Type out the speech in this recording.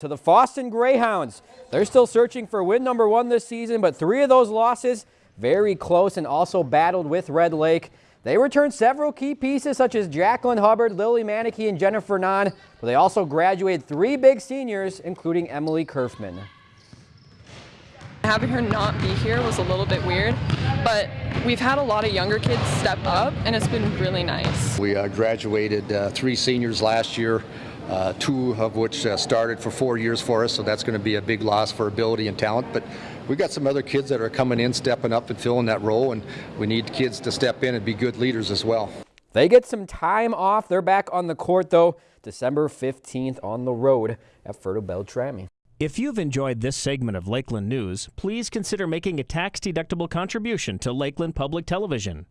To the Fosston Greyhounds. They're still searching for win number one this season, but three of those losses very close and also battled with Red Lake. They returned several key pieces such as Jacqueline Hubbard, Lily Manicky, and Jennifer Nahn, but they also graduated three big seniors, including Emily Kerfman. Having her not be here was a little bit weird, but we've had a lot of younger kids step up, and it's been really nice. We uh, graduated uh, three seniors last year, uh, two of which uh, started for four years for us, so that's going to be a big loss for ability and talent. But we've got some other kids that are coming in, stepping up and filling that role, and we need kids to step in and be good leaders as well. They get some time off. They're back on the court, though, December 15th on the road at Fertile Beltrami. If you've enjoyed this segment of Lakeland News, please consider making a tax-deductible contribution to Lakeland Public Television.